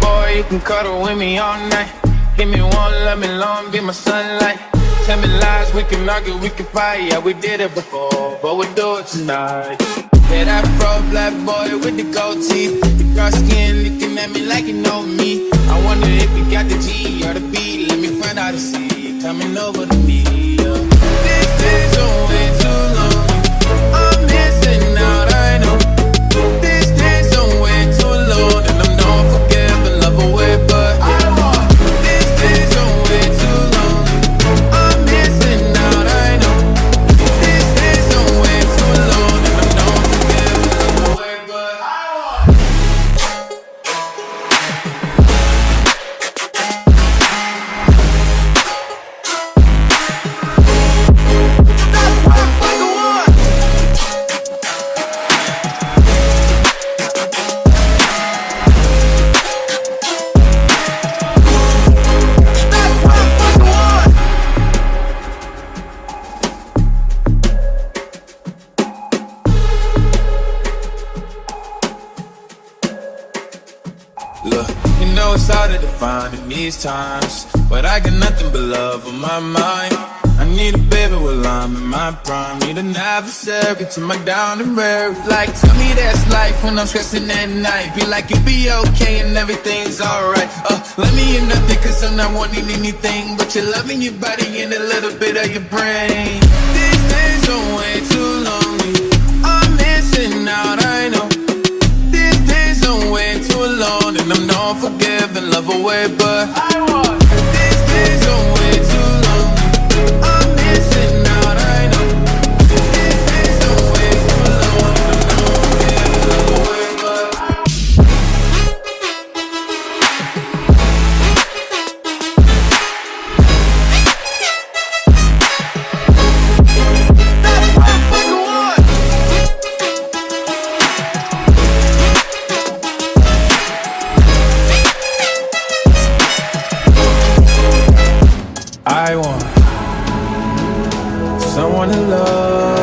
boy, you can cuddle with me all night. Give me one, let me long, be my sunlight. Tell me lies, we can argue, we can fight. Yeah, we did it before, but we'll do it tonight. Yeah, that fro black boy with the gold teeth. The dark skin looking at me like you know me. I wonder if you got the G or the B. Let me find out and see coming over to me. Look, you know it's hard to define in these times, but I got nothing but love on my mind. I need a baby while I'm in my prime. Need an adversary to my down and rare. Like, tell me that's life when I'm stressing at night. Be like, you'll be okay and everything's alright. Uh, let me in nothing cause I'm not wanting anything. But you're loving your body and a little bit of your brain. Forgiving, I away But I want someone to love